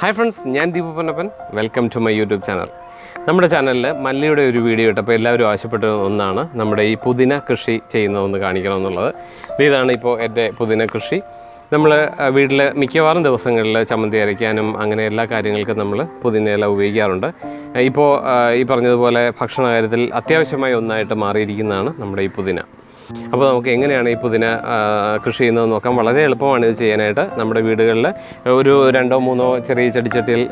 Hi friends ഞാൻ Deepu Ponnappan. Welcome to my YouTube channel നമ്മുടെ ചാനലിൽ മല്ലിയുടെ ഒരു വീഡിയോ ഇട്ടപ്പോൾ എല്ലാവരും ആവശ്യപ്പെട്ട ഒന്നാണ് നമ്മുടെ ഈ പുതിന കൃഷി ചെയ്യുന്നതെന്ന് കാണിക്കണമെന്നുള്ളത്. ഇത് ഇതാണ് ഇപ്പോൾ എന്റെ പുതിന കൃഷി. നമ്മൾ വീട്ടിൽ മിക്കവാറും ദിവസങ്ങളിൽ ചമ്മന്തി അരയ്ക്കാനും അങ്ങനെ എല്ലാ കാര്യങ്ങൾക്കും നമ്മൾ പുതിനയില ഉപയോഗിക്കാറുണ്ട്. ഇപ്പോൾ ഈ പറഞ്ഞതുപോലെ ഭക്ഷണ കാര്യത്തിൽ അത്യാവശ്യമായ ഒന്നായിട്ട് മാറിയിരിക്കുന്നതാണ് നമ്മുടെ ഈ പുതിന. അപ്പോൾ നമുക്ക് എങ്ങനെയാണ് ഈ പുതിന കൃഷി ചെയ്യുന്നത് നോക്കാം. വളരെ എളുപ്പമാണ് ഇത് ചെയ്യാനായിട്ട് നമ്മുടെ വീടുകളിൽ. ഒരു രണ്ടോ മൂന്നോ ചെറിയ ചെടിച്ചട്ടിയിൽ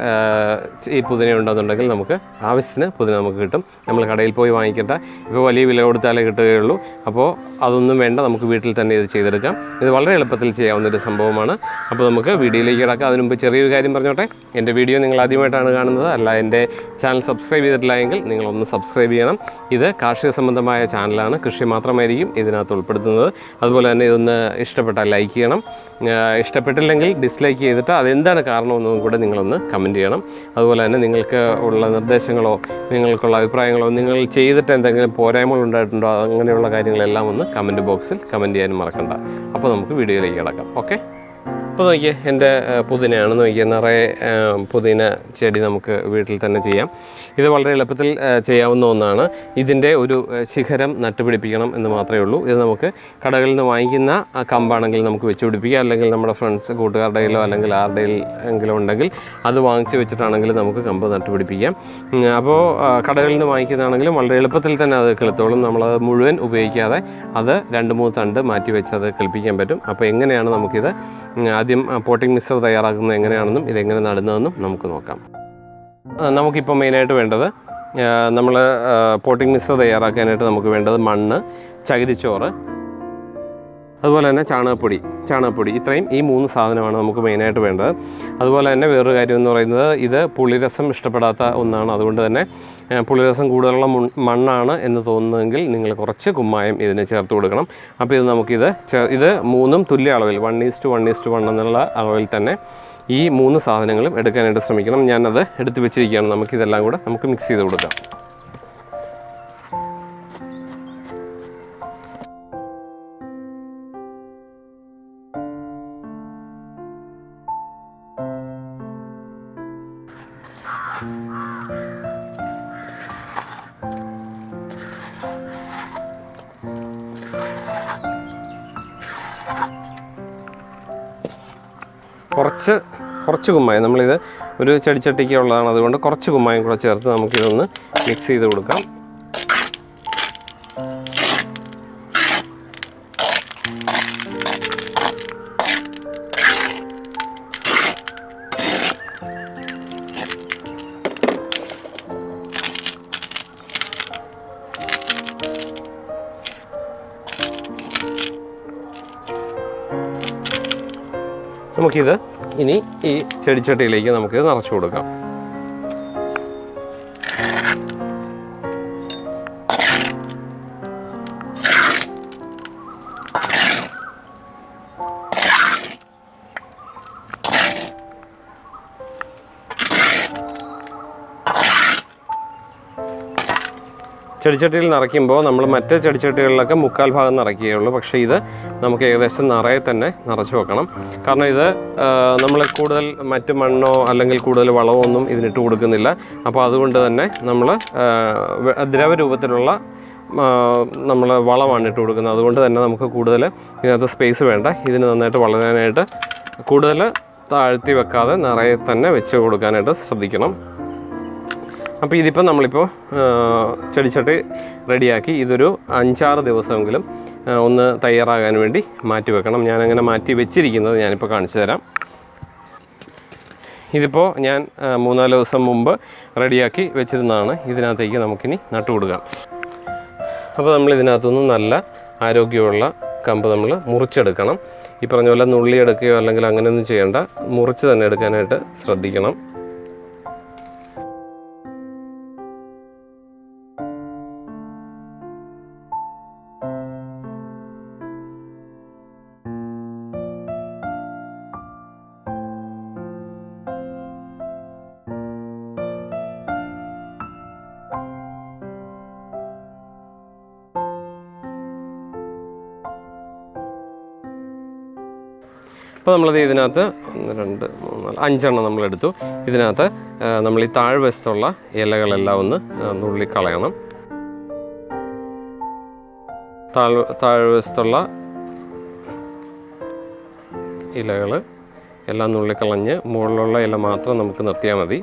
ഈ പുതിന ഉണ്ടെന്നുണ്ടെങ്കിൽ നമുക്ക് ആവശ്യത്തിന് പുതിന നമുക്ക് കിട്ടും. നമ്മൾ കടയിൽ പോയി വാങ്ങിക്കേണ്ട. ഇപ്പോൾ വലിയ വില കൊടുത്താലേ കിട്ടുകയുള്ളൂ. അപ്പോൾ അതൊന്നും വേണ്ട നമുക്ക് വീട്ടിൽ തന്നെ ഇത് ചെയ്തെടുക്കാം. ഇത് വളരെ എളുപ്പത്തിൽ ചെയ്യാവുന്ന ഒരു സംഭവമാണ്. അപ്പോൾ നമുക്ക് വീഡിയോയിലേക്ക് കിടക്കാം. അതിനുമുമ്പ് ചെറിയൊരു കാര്യം പറഞ്ഞോട്ടെ. എന്റെ വീഡിയോ നിങ്ങൾ ആദ്യമായിട്ടാണ് കാണുന്നത്. അല്ല എന്റെ ചാനൽ സബ്സ്ക്രൈബ് ചെയ്തിട്ടില്ല എങ്കിൽ നിങ്ങളൊന്ന് സബ്സ്ക്രൈബ് ചെയ്യണം. ഇത് കാർഷിക സംബന്ധമായ ചാനലാണ്. കൃഷി മാത്രമായിരിക്കും. ഇതിനകത്ത് ഉൾപ്പെടുത്തുന്നത്. അതുപോലെ തന്നെ ഇതൊന്ന് ഇഷ്ടപ്പെട്ടാൽ ലൈക്ക് ചെയ്യണം. ഇഷ്ടപ്പെട്ടില്ലെങ്കിൽ ഡിസ്ലൈക്ക് ചെയ്തിട്ട് അതെന്താണ് കാരണമെന്നും കൂടെ നിങ്ങളൊന്ന് കമന്റ് ചെയ്യണം. അതുപോലെ തന്നെ നിങ്ങൾക്ക് ഉള്ള നിർദ്ദേശങ്ങളോ നിങ്ങൾക്കുള്ള അഭിപ്രായങ്ങളോ നിങ്ങൾ ചെയ്തിട്ട് എന്തെങ്കിലും പോരായ്മകൾ ഉണ്ടായിട്ടുണ്ടോ അങ്ങനെയുള്ള കാര്യങ്ങളെല്ലാം ഒന്ന് കമന്റ് ബോക്സിൽ കമന്റ് ചെയ്യാനും മറക്കണ്ട. അപ്പോൾ നമുക്ക് വീഡിയോയിലേക്ക് കിടക്കാം. ഓക്കെ അപ്പോൾ നോക്കിയേ എന്റെ പുതിനയാണ് നോക്കിയേ നിറയെ പുതിന ചെടി നമുക്ക് വീട്ടിൽ തന്നെ ചെയ്യാം. ഇത് വളരെ എളുപ്പത്തിൽ ചെയ്യാവുന്ന ഒന്നാണ്. ഇതിന്റെ ഒരു ശിഖരം നട്ടുപിടിപ്പിക്കണം എന്ന് മാത്രമേ ഉള്ളൂ. ഇത് നമുക്ക് കടകളിൽ നിന്ന് വാങ്ങിക്കുന്ന കമ്പാണെങ്കിൽ നമുക്ക് വെച്ച് പിടിപ്പിക്കാം. അല്ലെങ്കിൽ നമ്മുടെ ഫ്രണ്ട്സ് കൂട്ടുകാരുടെയിലോ അല്ലെങ്കിൽ ആരുടെ എങ്കിലും ഉണ്ടെങ്കിൽ അത് വാങ്ങിച്ച് വെച്ചിട്ടാണെങ്കിൽ നമുക്ക് കമ്പ് നട്ടുപിടിപ്പിക്കാം. അപ്പോൾ കടകളിൽ നിന്ന് വാങ്ങിക്കുന്നതാണെങ്കിലും വളരെ എളുപ്പത്തിൽ തന്നെ അത് കിളുത്തോളും. നമ്മളത് മുഴുവൻ ഉപയോഗിക്കാതെ അത് രണ്ട് മൂന്ന് തണ്ട് മാറ്റി വെച്ച് അത് കിളിപ്പിക്കാൻ പറ്റും. അപ്പോൾ എങ്ങനെയാണ് നമുക്കിത് ആദ്യം പോട്ടിംഗ് മിക്സർ തയ്യാറാക്കുന്നത് എങ്ങനെയാണെന്നും ഇതെങ്ങനെ നടുന്നതെന്നും നമുക്ക് നോക്കാം. നമുക്കിപ്പോൾ മെയിനായിട്ട് വേണ്ടത് നമ്മൾ പോട്ടിംഗ് മിക്സർ തയ്യാറാക്കാനായിട്ട് നമുക്ക് വേണ്ടത് മണ്ണ് ചകിരിച്ചോറ് അതുപോലെ തന്നെ ചാണകപ്പൊടി. ചാണകപ്പൊടി. ഇത്രയും ഈ മൂന്ന് സാധനമാണ് നമുക്ക് മെയിനായിട്ട് വേണ്ടത്. അതുപോലെ തന്നെ വേറൊരു കാര്യം എന്ന് പറയുന്നത് ഇത് പുളിരസം ഇഷ്ടപ്പെടാത്ത ഒന്നാണ്. അതുകൊണ്ട് തന്നെ പുളിരസം കൂടുതലുള്ള മണ്ണാണ് എന്ന് തോന്നുന്നതെങ്കിൽ നിങ്ങൾ കുറച്ച് കുമ്മായം ഇതിന് ചേർത്ത് കൊടുക്കണം. അപ്പോൾ ഇത് നമുക്കിത് ഇത് മൂന്നും തുല്യ അളവിൽ one is to one is to one എന്നുള്ള അളവിൽ തന്നെ ഈ മൂന്ന് സാധനങ്ങളും എടുക്കാനായിട്ട് ശ്രമിക്കണം. ഞാനത് എടുത്ത് വെച്ചിരിക്കുകയാണ്. നമുക്കിതെല്ലാം കൂടെ നമുക്ക് മിക്സ് ചെയ്ത് കൊടുക്കാം. കുറച്ച് കുറച്ച് കുമ്മായം. നമ്മളിത് ഒരു ചെടിച്ചട്ടിക്ക് ഉള്ളതാണ്. അതുകൊണ്ട് കുറച്ച് കുമ്മായം കൂടെ ചേർത്ത് നമുക്കിതൊന്ന് മിക്സ് ചെയ്ത് കൊടുക്കാം. നമുക്കിത് ഇനി ഈ ചെടിച്ചട്ടിയിലേക്ക് നമുക്ക് നിറച്ചു കൊടുക്കാം. ചെടിച്ചട്ടിയിൽ നിറയ്ക്കുമ്പോൾ നമ്മൾ മറ്റ് ചെടിച്ചട്ടികളിലൊക്കെ മുക്കാൽ ഭാഗം നിറയ്ക്കുകയുള്ളൂ പക്ഷേ ഇത് നമുക്ക് ഏകദേശം നിറയെ തന്നെ നിറച്ച് വെക്കണം. കാരണം ഇത് നമ്മൾ കൂടുതൽ മറ്റ് മണ്ണോ അല്ലെങ്കിൽ കൂടുതൽ വളമോ ഒന്നും ഇതിനിട്ട് കൊടുക്കുന്നില്ല. അപ്പോൾ അതുകൊണ്ട് തന്നെ നമ്മൾ ദ്രവരൂപത്തിലുള്ള നമ്മൾ വളമാണ് ഇട്ട് കൊടുക്കുന്നത്. അതുകൊണ്ട് തന്നെ നമുക്ക് കൂടുതൽ ഇതിനകത്ത് സ്പേസ് വേണ്ട. ഇതിന് നന്നായിട്ട് വളരാനായിട്ട് കൂടുതൽ താഴ്ത്തി വെക്കാതെ നിറയെ തന്നെ വെച്ച് കൊടുക്കാനായിട്ട് ശ്രദ്ധിക്കണം. അപ്പോൾ ഇതിപ്പോൾ നമ്മളിപ്പോൾ ചെടിച്ചട്ടി റെഡിയാക്കി ഇതൊരു അഞ്ചാറ് ദിവസമെങ്കിലും ഒന്ന് തയ്യാറാകാൻ വേണ്ടി മാറ്റി വെക്കണം. ഞാനങ്ങനെ മാറ്റി വെച്ചിരിക്കുന്നത് ഞാനിപ്പോൾ കാണിച്ചു തരാം. ഇതിപ്പോൾ ഞാൻ മൂന്നാൽ ദിവസം മുമ്പ് റെഡിയാക്കി വെച്ചിരുന്നതാണ്. ഇതിനകത്തേക്ക് നമുക്കിനി നട്ടു കൊടുക്കാം. അപ്പോൾ നമ്മൾ ഇതിനകത്തുനിന്ന് നല്ല ആരോഗ്യമുള്ള കമ്പ് നമ്മൾ മുറിച്ചെടുക്കണം. ഈ പറഞ്ഞ പോലെ നുള്ളി എടുക്കുകയോ അല്ലെങ്കിൽ അങ്ങനെയൊന്നും ചെയ്യേണ്ട മുറിച്ച് തന്നെ എടുക്കാനായിട്ട് ശ്രദ്ധിക്കണം. അപ്പോൾ നമ്മളത് ഇതിനകത്ത് ഒന്ന് രണ്ട് മൂന്ന് അഞ്ചെണ്ണം നമ്മളെടുത്തു ഇതിനകത്ത് നമ്മൾ ഈ താഴ്വശത്തുള്ള ഇലകളെല്ലാം ഒന്ന് നുള്ളിക്കളയണം താഴ് താഴ്വശത്തുള്ള ഇലകൾ എല്ലാം നുള്ളിക്കളഞ്ഞ് മുകളിലുള്ള ഇല മാത്രം നമുക്ക് നിർത്തിയാൽ മതി.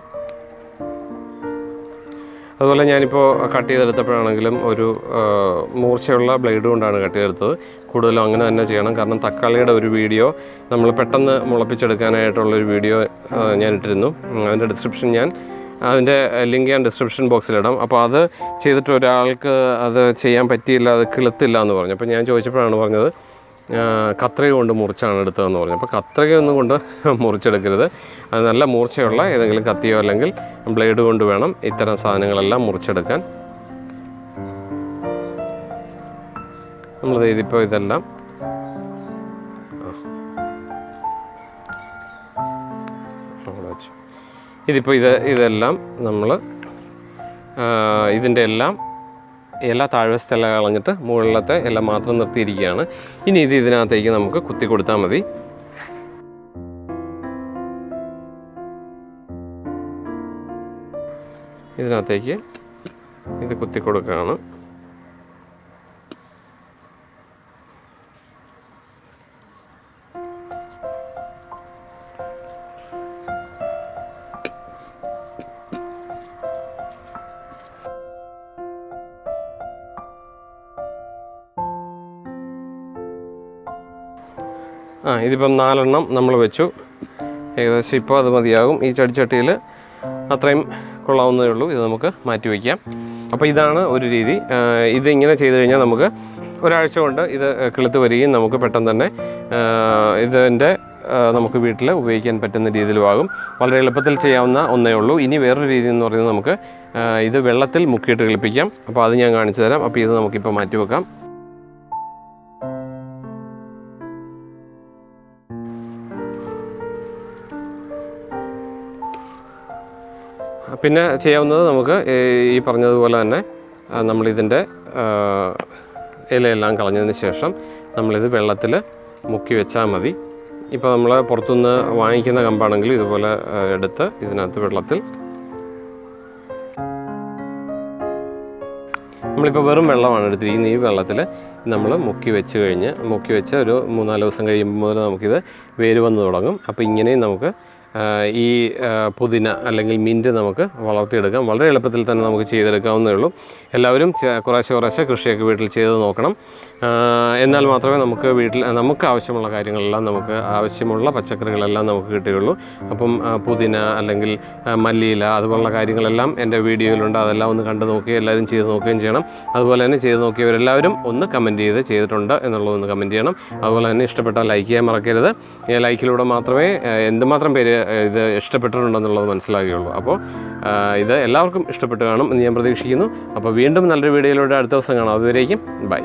അതുപോലെ ഞാനിപ്പോൾ കട്ട് ചെയ്തെടുത്തപ്പോഴാണെങ്കിലും ഒരു മൂർച്ചയുള്ള ബ്ലേഡ് കൊണ്ടാണ് കട്ട് ചെയ്തെടുത്തത്. കൂടുതലും അങ്ങനെ തന്നെ ചെയ്യണം. കാരണം തക്കാളിയുടെ ഒരു വീഡിയോ നമ്മൾ പെട്ടെന്ന് മുളപ്പിച്ചെടുക്കാനായിട്ടുള്ളൊരു വീഡിയോ ഞാൻ ഇട്ടിരുന്നു. അതിന്റെ ഡിസ്ക്രിപ്ഷൻ ഞാൻ അതിന്റെ ലിങ്ക് ഞാൻ ഡിസ്ക്രിപ്ഷൻ ബോക്സിലിടാം അപ്പോൾ അത് ചെയ്തിട്ട് ഒരാൾക്ക് അത് ചെയ്യാൻ പറ്റിയില്ല അത് കിളുത്തില്ല എന്ന് പറഞ്ഞു. അപ്പോൾ ഞാൻ ചോദിച്ചപ്പോഴാണ് പറഞ്ഞത് കത്രിക കൊണ്ട് മുറിച്ചാണ് എടുത്തതെന്ന് പറഞ്ഞു. അപ്പോൾ കത്രിക ഒന്നും കൊണ്ട് മുറിച്ചെടുക്കരുത്. അത് നല്ല മൂർച്ചയുള്ള ഏതെങ്കിലും കത്തിയോ അല്ലെങ്കിൽ ബ്ലേഡ് കൊണ്ട് വേണം ഇത്തരം സാധനങ്ങളെല്ലാം മുറിച്ചെടുക്കാൻ. നമ്മൾ ഇതിപ്പോൾ ഇതെല്ലാം. ഇതിപ്പോൾ ഇത് ഇതെല്ലാം നമ്മൾ ഇതിന്റെ എല്ലാം ഇല താഴ്വശത്തെ ഇല കളഞ്ഞിട്ട് മുകളിലത്തെ ഇല മാത്രം നിർത്തിയിരിക്കുകയാണ്. ഇനി ഇത് ഇതിനകത്തേക്ക് നമുക്ക് കുത്തി കൊടുത്താൽ മതി. ഇതിനകത്തേക്ക് ഇത് കുത്തി കൊടുക്കുകയാണ്. ആ ഇതിപ്പം നാലെണ്ണം നമ്മൾ വെച്ചു. ഏകദേശം ഇപ്പോൾ അത് മതിയാകും. ഈ ചെടിച്ചട്ടിയിൽ അത്രയും കൊള്ളാവുന്നതേ ഉള്ളൂ. ഇത് നമുക്ക് മാറ്റി വയ്ക്കാം. അപ്പോൾ ഇതാണ് ഒരു രീതി. ഇതിങ്ങനെ ചെയ്ത് കഴിഞ്ഞാൽ നമുക്ക് ഒരാഴ്ച കൊണ്ട് ഇത് കിളുത്ത് വരികയും നമുക്ക് പെട്ടെന്ന് തന്നെ ഇതിന്റെ നമുക്ക് വീട്ടിൽ ഉപയോഗിക്കാൻ പറ്റുന്ന രീതിയിലുമാകും വളരെ എളുപ്പത്തിൽ ചെയ്യാവുന്ന ഒന്നേ ഉള്ളൂ. ഇനി വേറൊരു രീതി എന്ന് പറയുന്നത് നമുക്ക് ഇത് വെള്ളത്തിൽ മുക്കിയിട്ട് കിളിപ്പിക്കാം. അപ്പോൾ അത് ഞാൻ കാണിച്ചു തരാം. അപ്പോൾ ഇത് നമുക്കിപ്പോൾ മാറ്റി വെക്കാം. പിന്നെ ചെയ്യാവുന്നത് നമുക്ക് ഈ പറഞ്ഞതുപോലെ തന്നെ നമ്മളിതിന്റെ ഇലയെല്ലാം കളഞ്ഞതിന് ശേഷം നമ്മളിത് വെള്ളത്തിൽ മുക്കി വെച്ചാൽ മതി. ഇപ്പോൾ നമ്മൾ പുറത്തുനിന്ന് വാങ്ങിക്കുന്ന കമ്പാണെങ്കിൽ ഇതുപോലെ എടുത്ത് ഇതിനകത്ത് വെള്ളത്തിൽ നമ്മളിപ്പോൾ വെറും വെള്ളമാണ് എടുത്തിരിക്കുന്നത്. ഈ വെള്ളത്തിൽ നമ്മൾ മുക്കി വെച്ച് കഴിഞ്ഞ് മുക്കി വെച്ച് ഒരു മൂന്നാൽ ദിവസം കഴിയുമ്പോൾ മുതൽ നമുക്കിത് വേര് വന്ന് തുടങ്ങും. അപ്പോൾ ഇങ്ങനെയും നമുക്ക് ഈ പുതിന അല്ലെങ്കിൽ മിന്റ് നമുക്ക് വളർത്തിയെടുക്കാം. വളരെ എളുപ്പത്തിൽ തന്നെ നമുക്ക് ചെയ്തെടുക്കാവുന്നേ ഉള്ളൂ. എല്ലാവരും കുറേശ്ശെ കുറേശ്ശെ കൃഷിയൊക്കെ വീട്ടിൽ ചെയ്ത് നോക്കണം. എന്നാൽ മാത്രമേ നമുക്ക് വീട്ടിൽ നമുക്ക് ആവശ്യമുള്ള കാര്യങ്ങളെല്ലാം നമുക്ക് ആവശ്യമുള്ള പച്ചക്കറികളെല്ലാം നമുക്ക് കിട്ടുകയുള്ളൂ. അപ്പം പുതിന അല്ലെങ്കിൽ മല്ലിയില അതുപോലുള്ള കാര്യങ്ങളെല്ലാം എന്റെ വീഡിയോയിലുണ്ട്. അതെല്ലാം ഒന്ന് കണ്ടു നോക്കി എല്ലാവരും ചെയ്ത് നോക്കുകയും ചെയ്യണം. അതുപോലെ തന്നെ ചെയ്ത് നോക്കിയവരെല്ലാവരും ഒന്ന് കമന്റ് ചെയ്ത് ചെയ്തിട്ടുണ്ട് എന്നുള്ളതൊന്ന് കമന്റ് ചെയ്യണം. അതുപോലെ തന്നെ ഇഷ്ടപ്പെട്ടാൽ ലൈക്ക് ചെയ്യാൻ മറക്കരുത്. ലൈക്കിലൂടെ മാത്രമേ എന്തുമാത്രം പേര് ഇത് ഇഷ്ടപ്പെട്ടിട്ടുണ്ടെന്നുള്ളത് മനസ്സിലാകുകയുള്ളൂ അപ്പോൾ ഇത് എല്ലാവർക്കും ഇഷ്ടപ്പെട്ട് കാണും എന്ന് ഞാൻ പ്രതീക്ഷിക്കുന്നു. അപ്പോൾ വീണ്ടും നല്ലൊരു വീഡിയോയിലൂടെ അടുത്ത ദിവസം കാണാം. അതുവരേക്കും ബൈ.